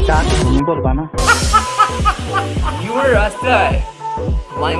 这你能过得吗 you are a my